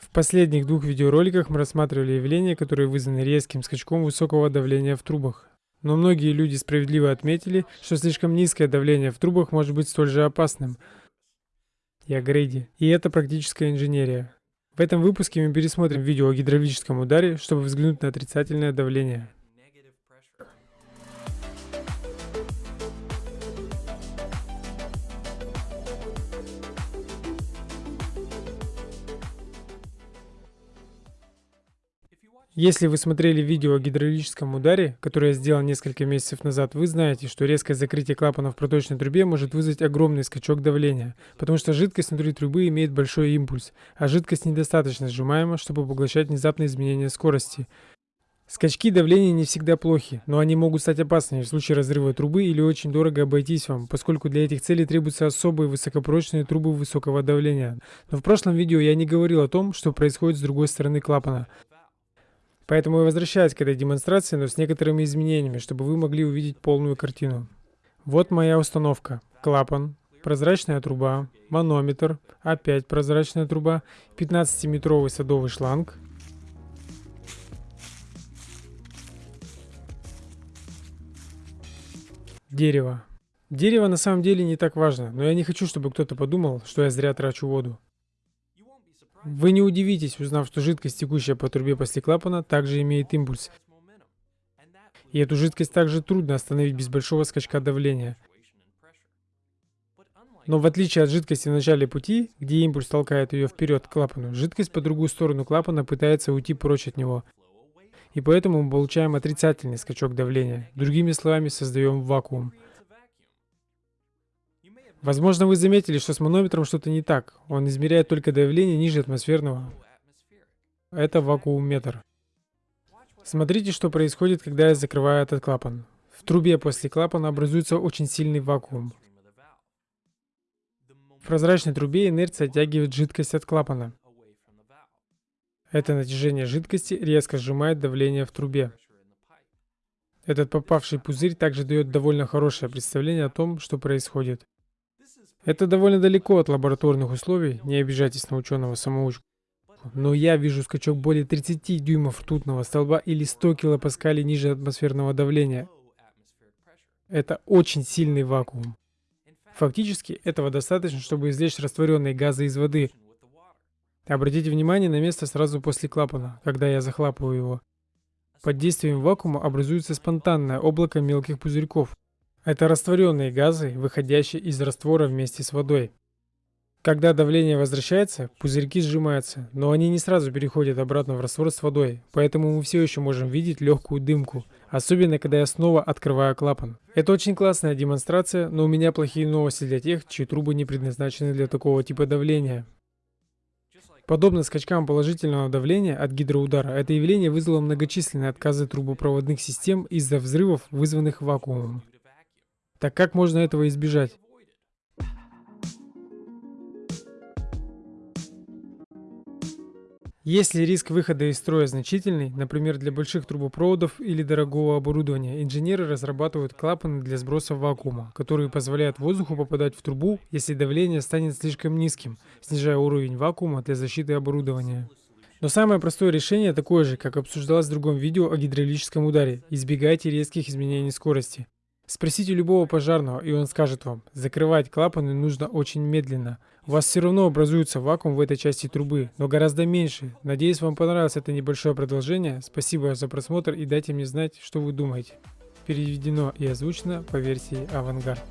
В последних двух видеороликах мы рассматривали явления, которые вызваны резким скачком высокого давления в трубах. Но многие люди справедливо отметили, что слишком низкое давление в трубах может быть столь же опасным. Я Грейди, и это практическая инженерия. В этом выпуске мы пересмотрим видео о гидравлическом ударе, чтобы взглянуть на отрицательное давление. Если вы смотрели видео о гидравлическом ударе, которое я сделал несколько месяцев назад, вы знаете, что резкое закрытие клапана в проточной трубе может вызвать огромный скачок давления, потому что жидкость внутри трубы имеет большой импульс, а жидкость недостаточно сжимаема, чтобы поглощать внезапные изменения скорости. Скачки давления не всегда плохи, но они могут стать опасными в случае разрыва трубы или очень дорого обойтись вам, поскольку для этих целей требуются особые высокопрочные трубы высокого давления. Но в прошлом видео я не говорил о том, что происходит с другой стороны клапана. Поэтому я возвращаюсь к этой демонстрации, но с некоторыми изменениями, чтобы вы могли увидеть полную картину. Вот моя установка. Клапан, прозрачная труба, манометр, опять прозрачная труба, 15-метровый садовый шланг, Дерево. Дерево на самом деле не так важно, но я не хочу, чтобы кто-то подумал, что я зря трачу воду. Вы не удивитесь, узнав, что жидкость, текущая по трубе после клапана, также имеет импульс. И эту жидкость также трудно остановить без большого скачка давления. Но в отличие от жидкости в начале пути, где импульс толкает ее вперед к клапану, жидкость по другую сторону клапана пытается уйти прочь от него. И поэтому мы получаем отрицательный скачок давления. Другими словами, создаем вакуум. Возможно, вы заметили, что с манометром что-то не так. Он измеряет только давление ниже атмосферного. Это вакуумметр. Смотрите, что происходит, когда я закрываю этот клапан. В трубе после клапана образуется очень сильный вакуум. В прозрачной трубе инерция оттягивает жидкость от клапана. Это натяжение жидкости резко сжимает давление в трубе. Этот попавший пузырь также дает довольно хорошее представление о том, что происходит. Это довольно далеко от лабораторных условий, не обижайтесь на ученого-самоучку. Но я вижу скачок более 30 дюймов ртутного столба или 100 килопаскалей ниже атмосферного давления. Это очень сильный вакуум. Фактически, этого достаточно, чтобы извлечь растворенные газы из воды. Обратите внимание на место сразу после клапана, когда я захлапываю его. Под действием вакуума образуется спонтанное облако мелких пузырьков. Это растворенные газы, выходящие из раствора вместе с водой. Когда давление возвращается, пузырьки сжимаются, но они не сразу переходят обратно в раствор с водой, поэтому мы все еще можем видеть легкую дымку, особенно когда я снова открываю клапан. Это очень классная демонстрация, но у меня плохие новости для тех, чьи трубы не предназначены для такого типа давления. Подобно скачкам положительного давления от гидроудара, это явление вызвало многочисленные отказы трубопроводных систем из-за взрывов, вызванных вакуумом. Так как можно этого избежать? Если риск выхода из строя значительный, например, для больших трубопроводов или дорогого оборудования, инженеры разрабатывают клапаны для сброса вакуума, которые позволяют воздуху попадать в трубу, если давление станет слишком низким, снижая уровень вакуума для защиты оборудования. Но самое простое решение такое же, как обсуждалось в другом видео о гидравлическом ударе. Избегайте резких изменений скорости. Спросите любого пожарного, и он скажет вам, закрывать клапаны нужно очень медленно. У вас все равно образуется вакуум в этой части трубы, но гораздо меньше. Надеюсь, вам понравилось это небольшое продолжение. Спасибо за просмотр и дайте мне знать, что вы думаете. Переведено и озвучено по версии Авангард.